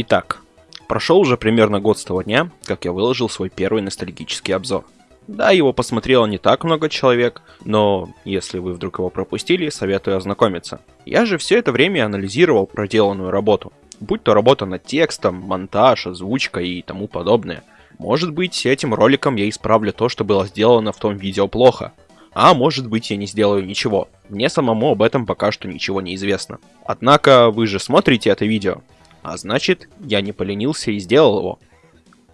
Итак, прошел уже примерно год с того дня, как я выложил свой первый ностальгический обзор. Да, его посмотрело не так много человек, но если вы вдруг его пропустили, советую ознакомиться. Я же все это время анализировал проделанную работу, будь то работа над текстом, монтаж, озвучка и тому подобное. Может быть, этим роликом я исправлю то, что было сделано в том видео плохо. А может быть, я не сделаю ничего. Мне самому об этом пока что ничего не известно. Однако, вы же смотрите это видео. А значит, я не поленился и сделал его.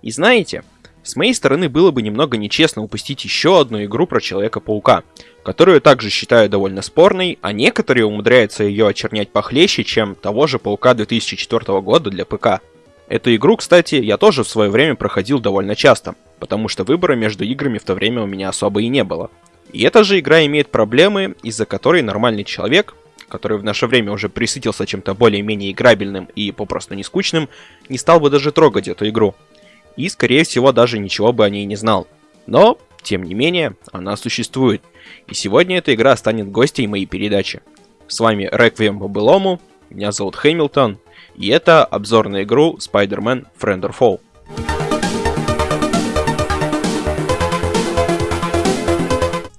И знаете, с моей стороны было бы немного нечестно упустить еще одну игру про Человека-паука, которую также считаю довольно спорной, а некоторые умудряются ее очернять похлеще, чем того же Паука 2004 года для ПК. Эту игру, кстати, я тоже в свое время проходил довольно часто, потому что выбора между играми в то время у меня особо и не было. И эта же игра имеет проблемы, из-за которой нормальный человек, который в наше время уже присытился чем-то более-менее играбельным и попросту не скучным, не стал бы даже трогать эту игру. И, скорее всего, даже ничего бы о ней не знал. Но, тем не менее, она существует. И сегодня эта игра станет гостей моей передачи. С вами Реквием по былому, меня зовут Хэмилтон, и это обзор на игру Spider-Man Friend or Foe.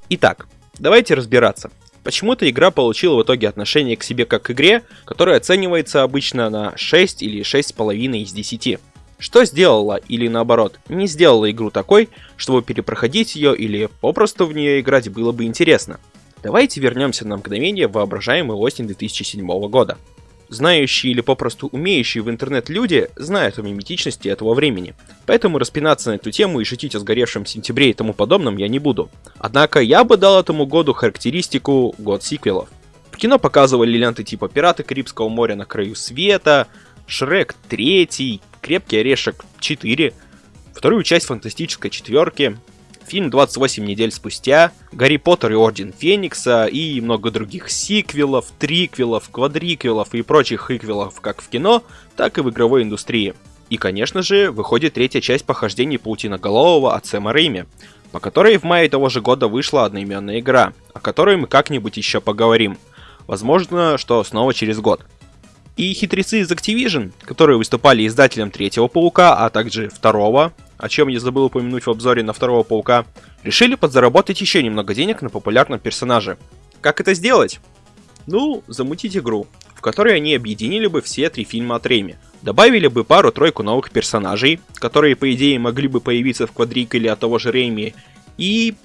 Итак, давайте разбираться. Почему эта игра получила в итоге отношение к себе как к игре, которая оценивается обычно на 6 или 6,5 из 10. Что сделала или наоборот не сделала игру такой, чтобы перепроходить ее или попросту в нее играть было бы интересно? Давайте вернемся на мгновение в воображаемый осень 2007 года. Знающие или попросту умеющие в интернет люди знают о миметичности этого времени, поэтому распинаться на эту тему и шутить о сгоревшем сентябре и тому подобном я не буду. Однако я бы дал этому году характеристику год сиквелов. В кино показывали ленты типа «Пираты Карибского моря на краю света», «Шрек 3», «Крепкий орешек 4», вторую часть «Фантастической четверки», фильм 28 недель спустя, Гарри Поттер и Орден Феникса и много других сиквелов, триквелов, квадриквелов и прочих иквелов как в кино, так и в игровой индустрии. И, конечно же, выходит третья часть похождений Паутиноголового от Сэма Рэйми, по которой в мае того же года вышла одноименная игра, о которой мы как-нибудь еще поговорим. Возможно, что снова через год. И хитрецы из Activision, которые выступали издателем третьего Паука, а также второго, о чем я забыл упомянуть в обзоре на второго Паука, решили подзаработать еще немного денег на популярном персонаже. Как это сделать? Ну, замутить игру, в которой они объединили бы все три фильма от Рэйми. Добавили бы пару-тройку новых персонажей, которые, по идее, могли бы появиться в квадриколе от того же Рэйми, и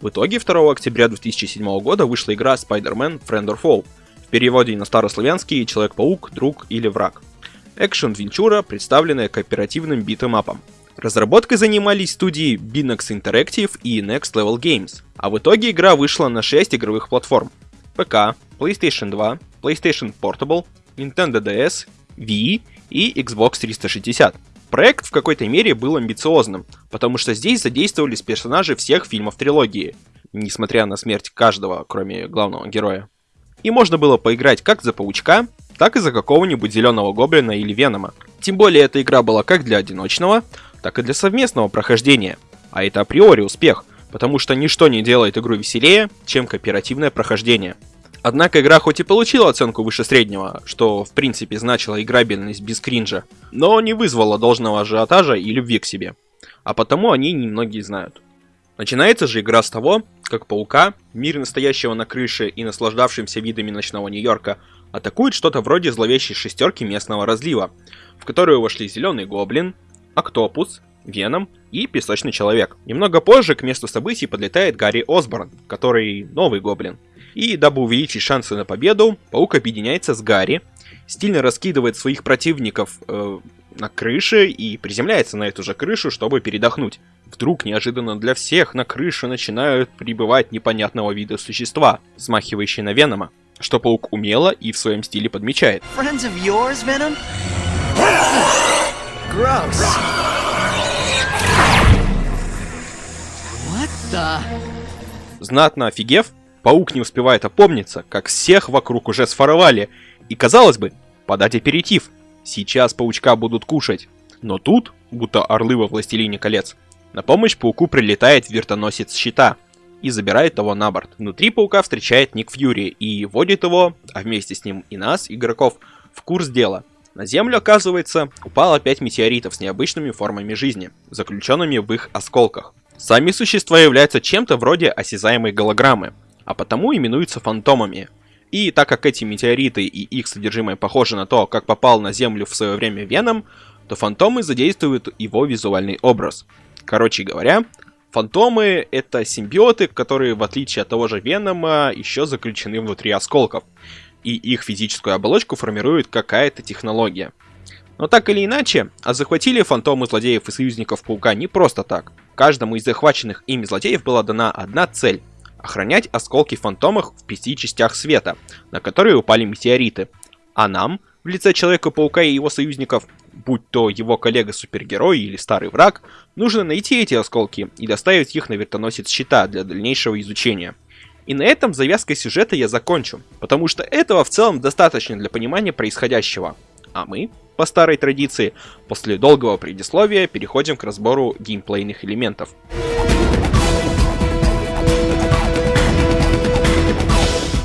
в итоге 2 октября 2007 года вышла игра Spider-Man Friend or Foe, в переводе на старославянский «Человек-паук, друг или враг». Экшен-венчура, представленная кооперативным битэмапом. Разработкой занимались студии Binox Interactive и Next Level Games, а в итоге игра вышла на 6 игровых платформ. ПК, PlayStation 2, PlayStation Portable, Nintendo DS, Wii и Xbox 360. Проект в какой-то мере был амбициозным, потому что здесь задействовались персонажи всех фильмов трилогии, несмотря на смерть каждого, кроме главного героя. И можно было поиграть как за Паучка, так и за какого-нибудь Зеленого Гоблина или Венома. Тем более эта игра была как для одиночного, так и для совместного прохождения. А это априори успех, потому что ничто не делает игру веселее, чем кооперативное прохождение. Однако игра хоть и получила оценку выше среднего, что в принципе значило играбельность без кринжа, но не вызвала должного ажиотажа и любви к себе. А потому о ней немногие знают. Начинается же игра с того, как паука, мир настоящего на крыше и наслаждавшимся видами ночного Нью-Йорка, атакует что-то вроде зловещей шестерки местного разлива, в которую вошли Зеленый Гоблин, Октопус, Веном и Песочный Человек. Немного позже к месту событий подлетает Гарри Осборн, который новый гоблин. И дабы увеличить шансы на победу, Паук объединяется с Гарри, стильно раскидывает своих противников э, на крыше и приземляется на эту же крышу, чтобы передохнуть. Вдруг неожиданно для всех на крыше начинают прибывать непонятного вида существа, смахивающие на Венома, что Паук умело и в своем стиле подмечает. Friends of yours, Venom? Gross. What the... Знатно офигев, паук не успевает опомниться, как всех вокруг уже сфоровали. И казалось бы, подать аперитив. Сейчас паучка будут кушать. Но тут, будто орлы во Властелине колец, на помощь пауку прилетает вертоносец щита и забирает его на борт. Внутри паука встречает Ник Фьюри и вводит его, а вместе с ним и нас, игроков, в курс дела – На Землю, оказывается, упало 5 метеоритов с необычными формами жизни, заключенными в их осколках. Сами существа являются чем-то вроде осязаемой голограммы, а потому именуются фантомами. И так как эти метеориты и их содержимое похожи на то, как попал на Землю в свое время Веном, то фантомы задействуют его визуальный образ. Короче говоря, фантомы это симбиоты, которые в отличие от того же Венома еще заключены внутри осколков. И их физическую оболочку формирует какая-то технология. Но так или иначе, а захватили фантомы злодеев и союзников Паука не просто так. Каждому из захваченных ими злодеев была дана одна цель — охранять осколки фантомов в пяти частях света, на которые упали метеориты. А нам, в лице Человека-паука и его союзников, будь то его коллега-супергерой или старый враг, нужно найти эти осколки и доставить их на вертоносец щита для дальнейшего изучения. И на этом завязкой сюжета я закончу, потому что этого в целом достаточно для понимания происходящего. А мы, по старой традиции, после долгого предисловия переходим к разбору геймплейных элементов.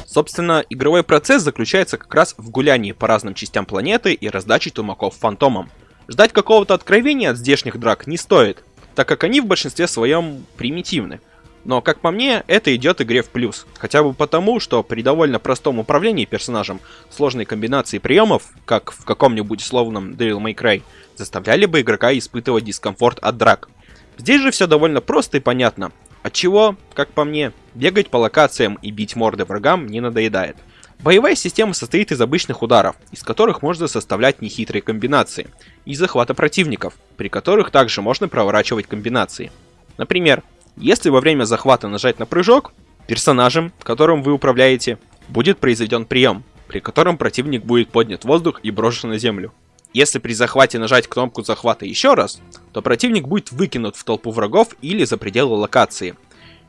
Собственно, игровой процесс заключается как раз в гулянии по разным частям планеты и раздаче тумаков фантомам. Ждать какого-то откровения от здешних драк не стоит, так как они в большинстве своем примитивны. Но, как по мне, это идет игре в плюс. Хотя бы потому, что при довольно простом управлении персонажем сложной комбинации приемов, как в каком-нибудь условном Devil May Cry, заставляли бы игрока испытывать дискомфорт от драк. Здесь же все довольно просто и понятно. Отчего, как по мне, бегать по локациям и бить морды врагам не надоедает. Боевая система состоит из обычных ударов, из которых можно составлять нехитрые комбинации, и захвата противников, при которых также можно проворачивать комбинации. Например, если во время захвата нажать на прыжок, персонажем, которым вы управляете, будет произведен прием, при котором противник будет поднят в воздух и брошен на землю. Если при захвате нажать кнопку захвата еще раз, то противник будет выкинут в толпу врагов или за пределы локации.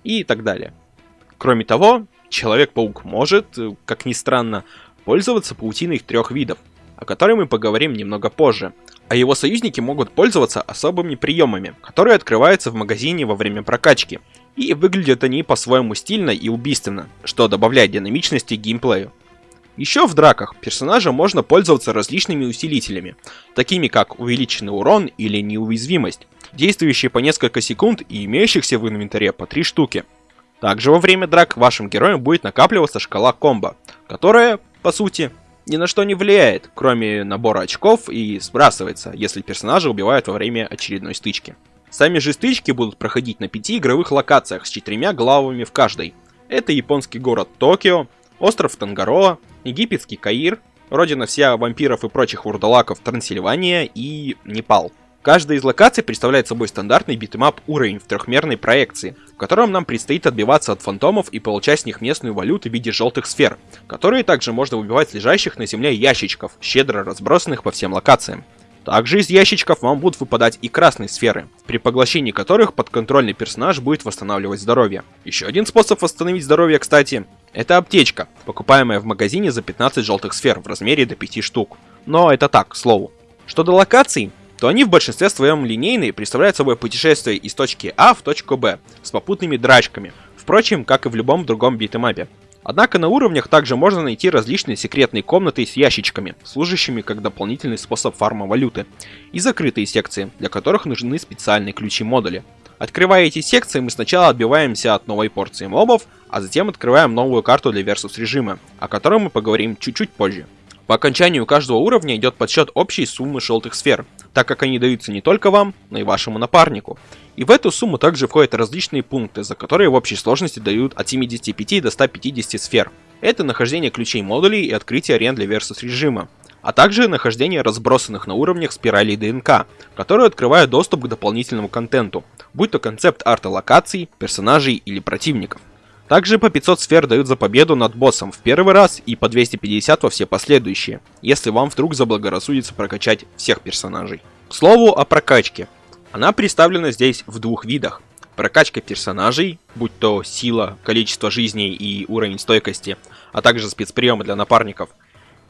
И так далее. Кроме того, Человек-паук может, как ни странно, пользоваться паутиной трех видов, о которой мы поговорим немного позже а его союзники могут пользоваться особыми приемами, которые открываются в магазине во время прокачки. И выглядят они по-своему стильно и убийственно, что добавляет динамичности геймплею. Еще в драках персонажа можно пользоваться различными усилителями, такими как увеличенный урон или неуязвимость, действующие по несколько секунд и имеющихся в инвентаре по 3 штуки. Также во время драк вашим героям будет накапливаться шкала комбо, которая, по сути, ни на что не влияет, кроме набора очков и сбрасывается, если персонажа убивают во время очередной стычки. Сами же стычки будут проходить на пяти игровых локациях с четырьмя главами в каждой. Это японский город Токио, остров Тангароа, египетский Каир, родина всех вампиров и прочих вурдалаков Трансильвания и Непал. Каждая из локаций представляет собой стандартный beat 'em up уровень в трехмерной проекции, в котором нам предстоит отбиваться от фантомов и получать с них местную валюту в виде желтых сфер, которые также можно выбивать с лежащих на земле ящичков, щедро разбросанных по всем локациям. Также из ящичков вам будут выпадать и красные сферы, при поглощении которых подконтрольный персонаж будет восстанавливать здоровье. Еще один способ восстановить здоровье, кстати, это аптечка, покупаемая в магазине за 15 желтых сфер в размере до 5 штук. Но это так, к слову. Что до локаций, то они в большинстве своем линейные представляют собой путешествие из точки А в точку Б с попутными драчками, впрочем, как и в любом другом битэмапе. Однако на уровнях также можно найти различные секретные комнаты с ящичками, служащими как дополнительный способ фарма валюты, и закрытые секции, для которых нужны специальные ключи-модули. Открывая эти секции, мы сначала отбиваемся от новой порции мобов, а затем открываем новую карту для Versus режима, о котором мы поговорим чуть-чуть позже. По окончанию каждого уровня идет подсчет общей суммы желтых сфер, так как они даются не только вам, но и вашему напарнику. И в эту сумму также входят различные пункты, за которые в общей сложности дают от 75 до 150 сфер. Это нахождение ключей модулей и открытие арен для Versus режима, а также нахождение разбросанных на уровнях спиралей ДНК, которые открывают доступ к дополнительному контенту, будь то концепт арта локаций, персонажей или противников. Также по 500 сфер дают за победу над боссом в первый раз и по 250 во все последующие, если вам вдруг заблагорассудится прокачать всех персонажей. К слову о прокачке. Она представлена здесь в двух видах. Прокачка персонажей, будь то сила, количество жизней и уровень стойкости, а также спецприемы для напарников.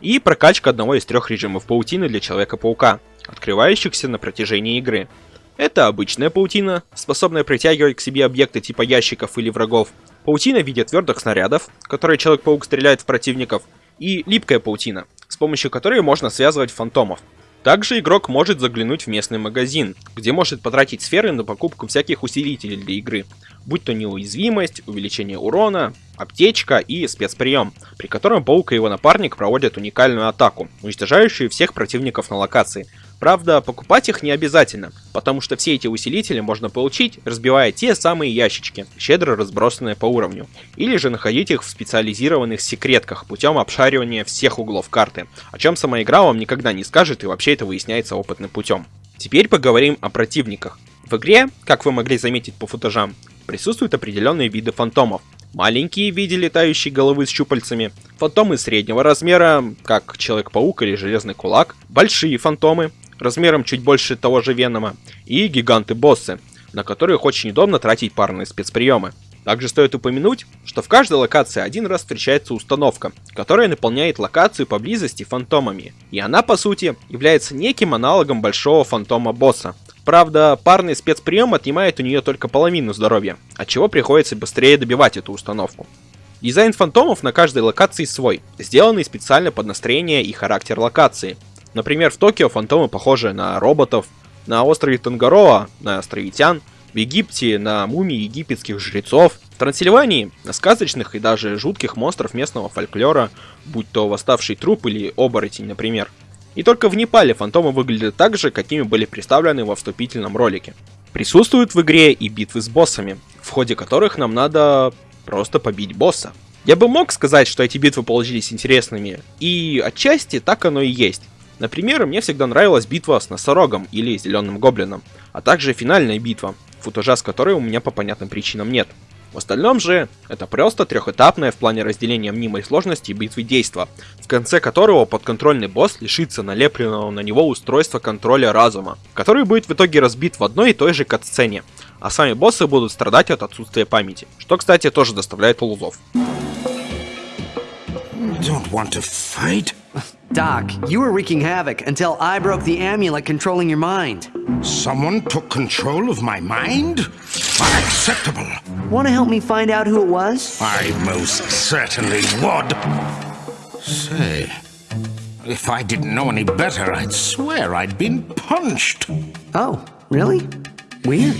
И прокачка одного из трех режимов паутины для Человека-паука, открывающихся на протяжении игры. Это обычная паутина, способная притягивать к себе объекты типа ящиков или врагов, паутина в виде твердых снарядов, которые Человек-паук стреляет в противников, и липкая паутина, с помощью которой можно связывать фантомов. Также игрок может заглянуть в местный магазин, где может потратить сферы на покупку всяких усилителей для игры, будь то неуязвимость, увеличение урона, аптечка и спецприем, при котором Паук и его напарник проводят уникальную атаку, уничтожающую всех противников на локации. Правда, покупать их не обязательно, потому что все эти усилители можно получить, разбивая те самые ящички, щедро разбросанные по уровню, или же находить их в специализированных секретках путем обшаривания всех углов карты, о чем сама игра вам никогда не скажет и вообще это выясняется опытным путем. Теперь поговорим о противниках. В игре, как вы могли заметить по футажам, присутствуют определенные виды фантомов, маленькие в виде летающей головы с щупальцами, фантомы среднего размера, как Человек-паук или Железный Кулак, большие фантомы, размером чуть больше того же Венома, и гиганты-боссы, на которых очень удобно тратить парные спецприемы. Также стоит упомянуть, что в каждой локации один раз встречается установка, которая наполняет локацию поблизости фантомами, и она по сути является неким аналогом большого фантома-босса. Правда, парный спецприем отнимает у нее только половину здоровья, от чего приходится быстрее добивать эту установку. Дизайн фантомов на каждой локации свой, сделанный специально под настроение и характер локации. Например, в Токио фантомы похожи на роботов, на острове Тангароа на островитян, в Египте на мумии египетских жрецов, в Трансильвании на сказочных и даже жутких монстров местного фольклора, будь то восставший труп или оборотень, например. И только в Непале фантомы выглядят так же, какими были представлены во вступительном ролике. Присутствуют в игре и битвы с боссами, в ходе которых нам надо просто побить босса. Я бы мог сказать, что эти битвы получились интересными, и отчасти так оно и есть. Например, мне всегда нравилась битва с носорогом или зеленым гоблином, а также финальная битва, футажа с которой у меня по понятным причинам нет. В остальном же, это просто трехэтапное в плане разделения мнимой сложности битвы действа, в конце которого подконтрольный босс лишится налепленного на него устройства контроля разума, который будет в итоге разбит в одной и той же катсцене, а сами боссы будут страдать от отсутствия памяти, что, кстати, тоже доставляет лузов. Don't want to fight? Doc, you were wreaking havoc until I broke the amulet controlling your mind. Someone took control of my mind? Unacceptable. Want to help me find out who it was? I most certainly would. Say, if I didn't know any better, I'd swear I'd been punched. Oh, really? Weird.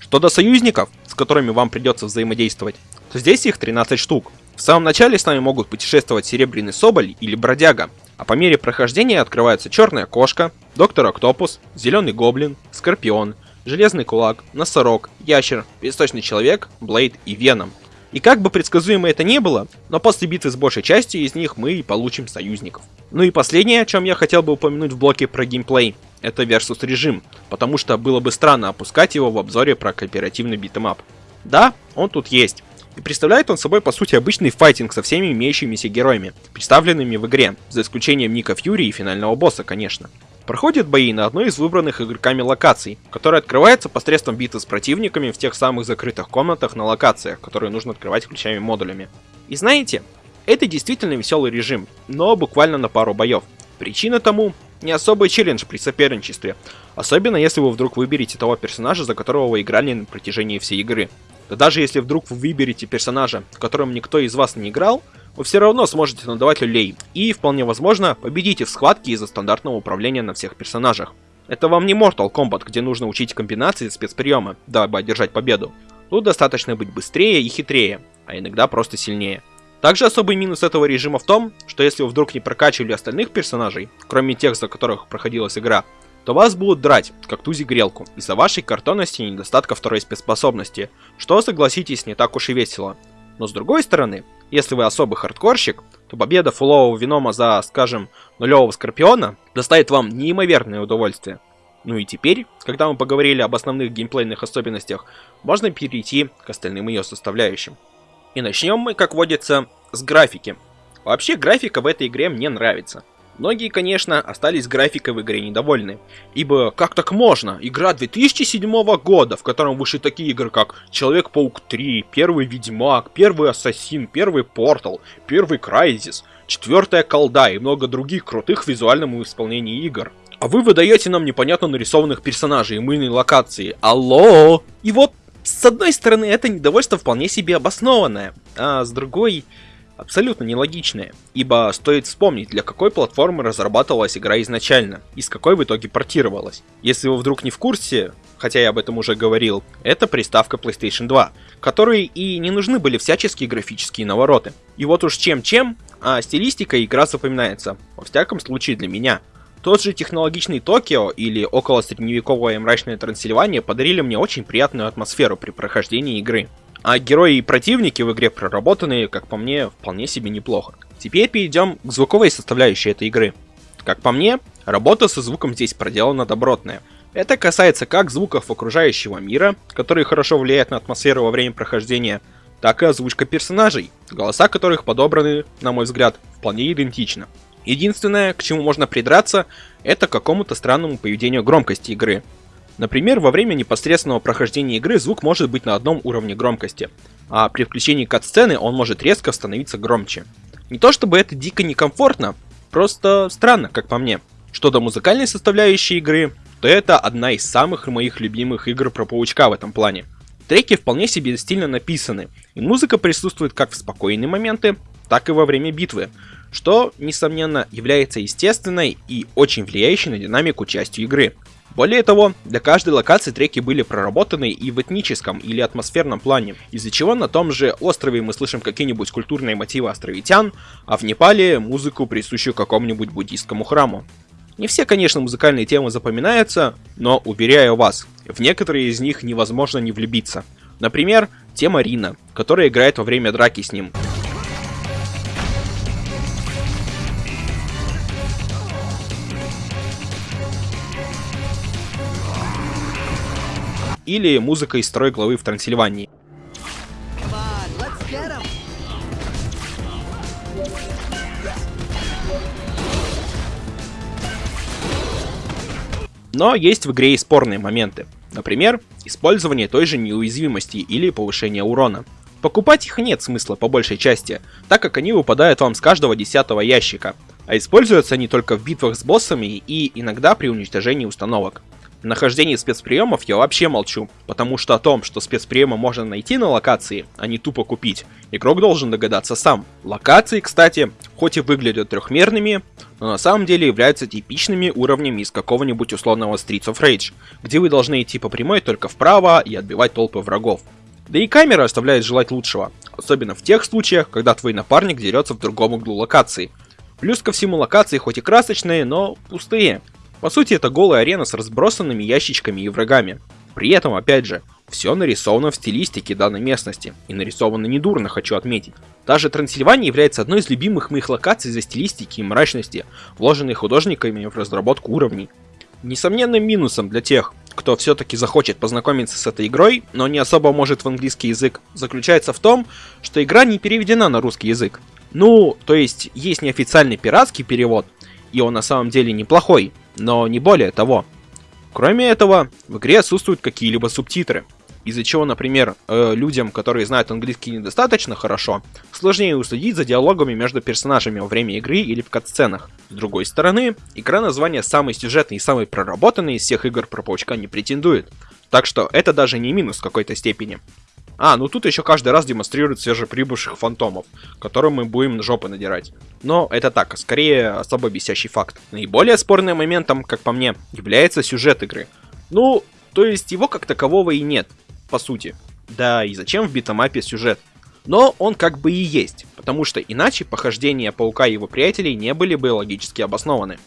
Что до союзников, с которыми вам придется взаимодействовать, то здесь их 13 штук. В самом начале с нами могут путешествовать Серебряный Соболь или Бродяга, а по мере прохождения открывается Черная Кошка, Доктор Октопус, Зеленый Гоблин, Скорпион, Железный Кулак, Носорог, Ящер, Песочный Человек, Блейд и Веном. И как бы предсказуемо это не было, но после битвы с большей частью из них мы и получим союзников. Ну и последнее, о чем я хотел бы упомянуть в блоке про геймплей, это Versus режим, потому что было бы странно опускать его в обзоре про кооперативный beat 'em up. Да, он тут есть, и представляет он собой по сути обычный файтинг со всеми имеющимися героями, представленными в игре, за исключением Ника Фьюри и финального босса, конечно. Проходят бои на одной из выбранных игроками локаций, которая открывается посредством битвы с противниками в тех самых закрытых комнатах на локациях, которые нужно открывать ключами-модулями. И знаете, это действительно веселый режим, но буквально на пару боев. Причина тому не особый челлендж при соперничестве, особенно если вы вдруг выберете того персонажа, за которого вы играли на протяжении всей игры. Да даже если вдруг вы выберете персонажа, которым никто из вас не играл, вы все равно сможете надавать люлей, и, вполне возможно, победите в схватке из-за стандартного управления на всех персонажах. Это вам не Mortal Kombat, где нужно учить комбинации спецприема, дабы одержать победу. Тут достаточно быть быстрее и хитрее, а иногда просто сильнее. Также особый минус этого режима в том, что если вы вдруг не прокачивали остальных персонажей, кроме тех, за которых проходилась игра, то вас будут драть, как тузи грелку, из-за вашей картонности и недостатка второй спецспособности, что, согласитесь, не так уж и весело. Но с другой стороны, если вы особый хардкорщик, то победа фулового Винома за, скажем, нулевого Скорпиона доставит вам неимоверное удовольствие. Ну и теперь, когда мы поговорили об основных геймплейных особенностях, можно перейти к остальным ее составляющим. И начнем мы, как водится, с графики. Вообще графика в этой игре мне нравится. Многие, конечно, остались графикой в игре недовольны. Ибо как так можно? Игра 2007 года, в котором вышли такие игры, как Человек-паук 3, Первый Ведьмак, Первый Ассасин, Первый Портал, Первый Крайзис, Четвертая Колда и много других крутых в визуальном исполнении игр. А вы выдаете нам непонятно нарисованных персонажей и мыльной локации. Алло! И вот, с одной стороны, это недовольство вполне себе обоснованное, а с другой... абсолютно нелогичные, ибо стоит вспомнить, для какой платформы разрабатывалась игра изначально, и с какой в итоге портировалась. Если вы вдруг не в курсе, хотя я об этом уже говорил, это приставка PlayStation 2, которой и не нужны были всяческие графические навороты. И вот уж чем-чем, а стилистика игра запоминается, во всяком случае для меня. Тот же технологичный Токио или около средневековое мрачное Трансильвания подарили мне очень приятную атмосферу при прохождении игры. А герои и противники в игре проработаны, как по мне, вполне себе неплохо. Теперь перейдем к звуковой составляющей этой игры. Как по мне, работа со звуком здесь проделана добротная. Это касается как звуков окружающего мира, которые хорошо влияют на атмосферу во время прохождения, так и озвучка персонажей, голоса которых подобраны, на мой взгляд, вполне идентично. Единственное, к чему можно придраться, это к какому-то странному поведению громкости игры. Например, во время непосредственного прохождения игры звук может быть на одном уровне громкости, а при включении кат-сцены он может резко становиться громче. Не то чтобы это дико некомфортно, просто странно, как по мне. Что до музыкальной составляющей игры, то это одна из самых моих любимых игр про паучка в этом плане. Треки вполне себе стильно написаны, и музыка присутствует как в спокойные моменты, так и во время битвы, что, несомненно, является естественной и очень влияющей на динамику частью игры. Более того, для каждой локации треки были проработаны и в этническом или атмосферном плане, из-за чего на том же острове мы слышим какие-нибудь культурные мотивы островитян, а в Непале музыку, присущую какому-нибудь буддийскому храму. Не все, конечно, музыкальные темы запоминаются, но, уверяю вас, в некоторые из них невозможно не влюбиться. Например, тема Рина, которая играет во время драки с ним. Или музыка из строй главы в Трансильвании. Но есть в игре и спорные моменты. Например, использование той же неуязвимости или повышение урона. Покупать их нет смысла по большей части, так как они выпадают вам с каждого десятого ящика, а используются они только в битвах с боссами и иногда при уничтожении установок. Нахождении спецприемов я вообще молчу, потому что о том, что спецприемы можно найти на локации, а не тупо купить, игрок должен догадаться сам. Локации, кстати, хоть и выглядят трехмерными, но на самом деле являются типичными уровнями из какого-нибудь условного Streets of Rage, где вы должны идти по прямой только вправо и отбивать толпы врагов. Да и камера оставляет желать лучшего, особенно в тех случаях, когда твой напарник дерется в другом углу локации. Плюс ко всему локации хоть и красочные, но пустые, по сути, это голая арена с разбросанными ящичками и врагами. При этом, опять же, все нарисовано в стилистике данной местности, и нарисовано недурно, хочу отметить. Даже Трансильвания является одной из любимых моих локаций за стилистики и мрачности, вложенной художниками в разработку уровней. Несомненным минусом для тех, кто все-таки захочет познакомиться с этой игрой, но не особо может в английский язык, заключается в том, что игра не переведена на русский язык. Ну, то есть есть неофициальный пиратский перевод, и он на самом деле неплохой, но не более того. Кроме этого, в игре отсутствуют какие-либо субтитры, из-за чего, например, э, людям, которые знают английский недостаточно хорошо, сложнее уследить за диалогами между персонажами во время игры или в катсценах. С другой стороны, игра название самой сюжетной и самой проработанной из всех игр про паучка не претендует, так что это даже не минус в какой-то степени. А, ну тут еще каждый раз демонстрируют свежеприбывших фантомов, которым мы будем жопы надирать. Но это так, скорее особо бесящий факт. Наиболее спорным моментом, как по мне, является сюжет игры. Ну, то есть его как такового и нет, по сути. Да и зачем в битэмапе сюжет? Но он как бы и есть, потому что иначе похождения Паука и его приятелей не были бы логически обоснованы.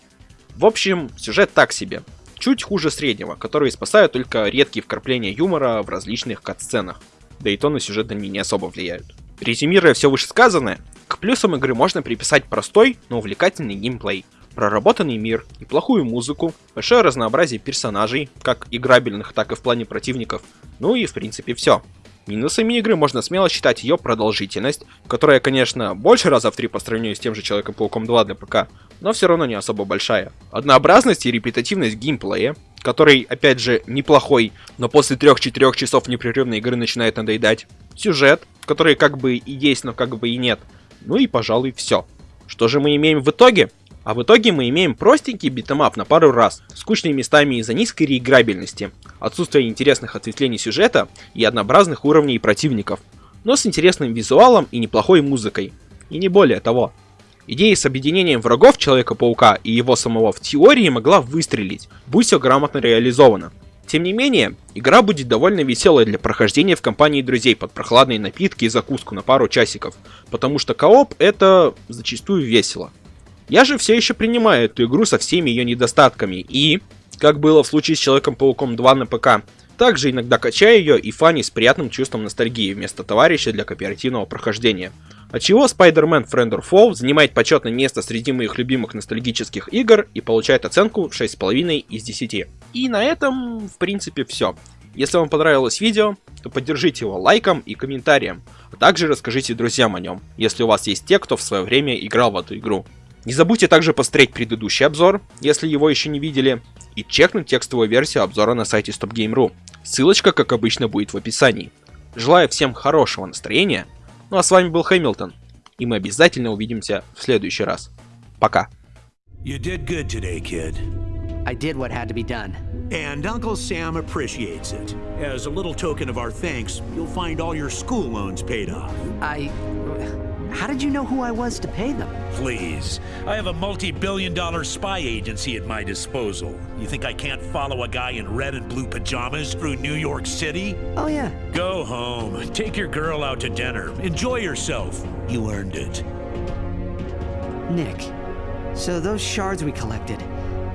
В общем, сюжет так себе. Чуть хуже среднего, который спасают только редкие вкрапления юмора в различных кат-сценах да и то на сюжет они не особо влияют. Резюмируя все вышесказанное, к плюсам игры можно приписать простой, но увлекательный геймплей, проработанный мир, неплохую музыку, большое разнообразие персонажей, как играбельных, так и в плане противников, ну и в принципе все. Минусами игры можно смело считать ее продолжительность, которая, конечно, больше раза в три по сравнению с тем же Человеком-пауком 2 для ПК, но все равно не особо большая. Однообразность и репетативность геймплея, который, опять же, неплохой, но после 3-4 часов непрерывной игры начинает надоедать. Сюжет, который как бы и есть, но как бы и нет. Ну и, пожалуй, все. Что же мы имеем в итоге? А в итоге мы имеем простенький beat 'em up на пару раз, скучными местами из-за низкой реиграбельности, отсутствия интересных ответвлений сюжета и однообразных уровней противников, но с интересным визуалом и неплохой музыкой. И не более того. Идея с объединением врагов Человека-паука и его самого в теории могла выстрелить, будь все грамотно реализовано. Тем не менее, игра будет довольно веселой для прохождения в компании друзей под прохладные напитки и закуску на пару часиков, потому что кооп это зачастую весело. Я же все еще принимаю эту игру со всеми ее недостатками и, как было в случае с Человеком-пауком 2 на ПК, также иногда качаю ее и фани с приятным чувством ностальгии вместо товарища для кооперативного прохождения. Отчего Spider-Man Friend or Foe занимает почетное место среди моих любимых ностальгических игр и получает оценку 6,5 из 10. И на этом, в принципе, все. Если вам понравилось видео, то поддержите его лайком и комментарием, а также расскажите друзьям о нем, если у вас есть те, кто в свое время играл в эту игру. Не забудьте также посмотреть предыдущий обзор, если его еще не видели, и чекнуть текстовую версию обзора на сайте StopGame.ru. Ссылочка, как обычно, будет в описании. Желаю всем хорошего настроения. Ну а с вами был Хэмилтон. И мы обязательно увидимся в следующий раз. Пока. You did good today, kid. I did what had to be done. And Uncle Sam appreciates it. As a little token of our thanks, you'll find all your school loans paid off. I. How did you know who I was to pay them? Please. I have a multi-billion dollar spy agency at my disposal. You think I can't follow a guy in red and blue pajamas through New York City? Oh, yeah. Go home. Take your girl out to dinner. Enjoy yourself. You earned it. Nick, so those shards we collected,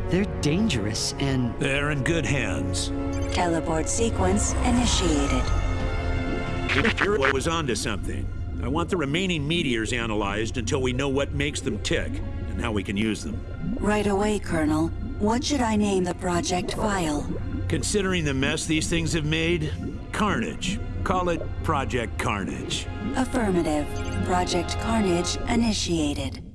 they're dangerous and. They're in good hands. Teleport sequence initiated. Hero was onto something. I want the remaining meteors analyzed until we know what makes them tick and how we can use them. Right away, Colonel. What should I name the project file? Considering the mess these things have made, Carnage. Call it Project Carnage. Affirmative. Project Carnage initiated.